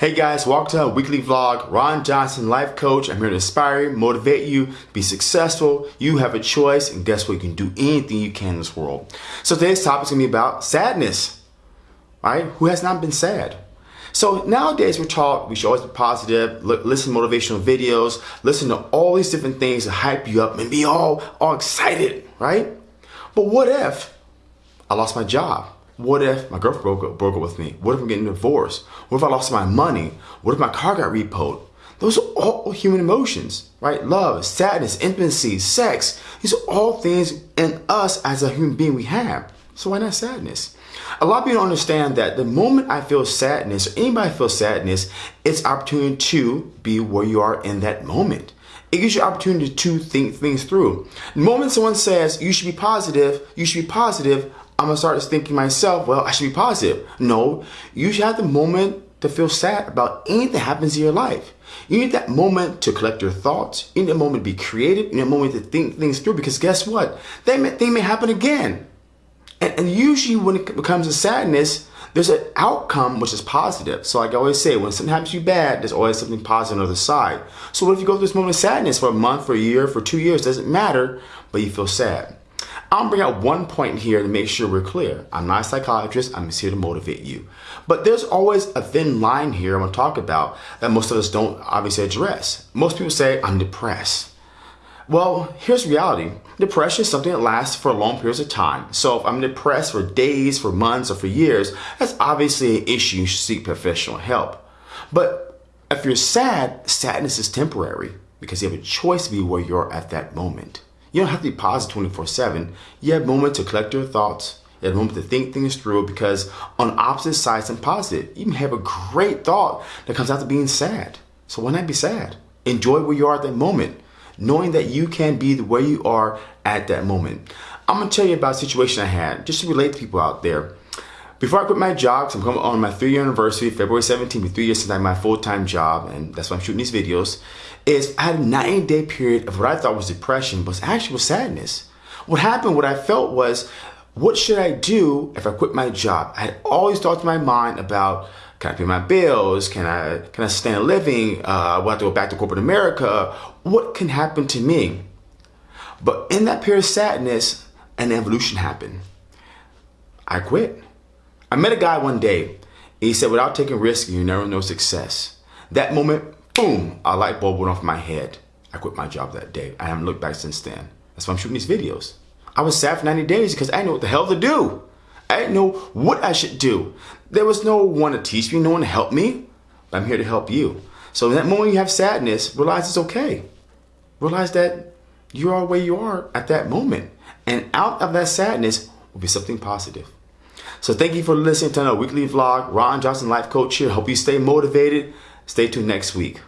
Hey guys, welcome to a weekly vlog. Ron Johnson, life coach. I'm here to inspire you, motivate you, be successful. You have a choice, and guess what? You can do anything you can in this world. So today's topic is gonna be about sadness. Right? Who has not been sad? So nowadays we're taught we should always be positive, listen to motivational videos, listen to all these different things to hype you up and be all all excited, right? But what if I lost my job? What if my girlfriend broke up, broke up with me? What if I'm getting divorced? What if I lost my money? What if my car got repoed? Those are all human emotions, right? Love, sadness, intimacy, sex. These are all things in us as a human being we have. So why not sadness? A lot of people don't understand that the moment I feel sadness or anybody feels sadness, it's opportunity to be where you are in that moment. It gives you opportunity to think things through. The moment someone says you should be positive, you should be positive, I'm gonna start thinking myself, well, I should be positive. No, you should have the moment to feel sad about anything that happens in your life. You need that moment to collect your thoughts. You need that moment to be creative. You need that moment to think things through because guess what? They may, they may happen again. And, and usually when it becomes a sadness, there's an outcome which is positive. So like I always say, when something happens to you bad, there's always something positive on the other side. So what if you go through this moment of sadness for a month, for a year, for two years, doesn't matter, but you feel sad. I'll bring out one point here to make sure we're clear. I'm not a psychiatrist, I'm just here to motivate you. But there's always a thin line here I'm gonna talk about that most of us don't obviously address. Most people say, I'm depressed. Well, here's reality. Depression is something that lasts for long periods of time. So if I'm depressed for days, for months, or for years, that's obviously an issue. You should seek professional help. But if you're sad, sadness is temporary because you have a choice to be where you're at that moment. You don't have to be positive 24 7. You have moments to collect your thoughts. You have a moment to think things through because on opposite sides and positive, you can have a great thought that comes out to being sad. So why not be sad? Enjoy where you are at that moment, knowing that you can be the way you are at that moment. I'm gonna tell you about a situation I had just to relate to people out there. Before I quit my job, cause I'm coming on my three year anniversary, February 17th, three years since I had my full time job, and that's why I'm shooting these videos, is I had a 90 day period of what I thought was depression, but actually was sadness. What happened, what I felt was, what should I do if I quit my job? I had these thoughts in my mind about can I pay my bills? Can I can I sustain a living? Uh, will I have to go back to corporate America? What can happen to me? But in that period of sadness, an evolution happened. I quit. I met a guy one day. He said, without taking risks, you never know success. That moment, boom, a light bulb went off my head. I quit my job that day. I haven't looked back since then. That's why I'm shooting these videos. I was sad for 90 days because I didn't know what the hell to do. I didn't know what I should do. There was no one to teach me, no one to help me. I'm here to help you. So in that moment you have sadness, realize it's okay. Realize that you are where you are at that moment. And out of that sadness will be something positive. So thank you for listening to another weekly vlog. Ron Johnson, life coach here. Hope you stay motivated. Stay tuned next week.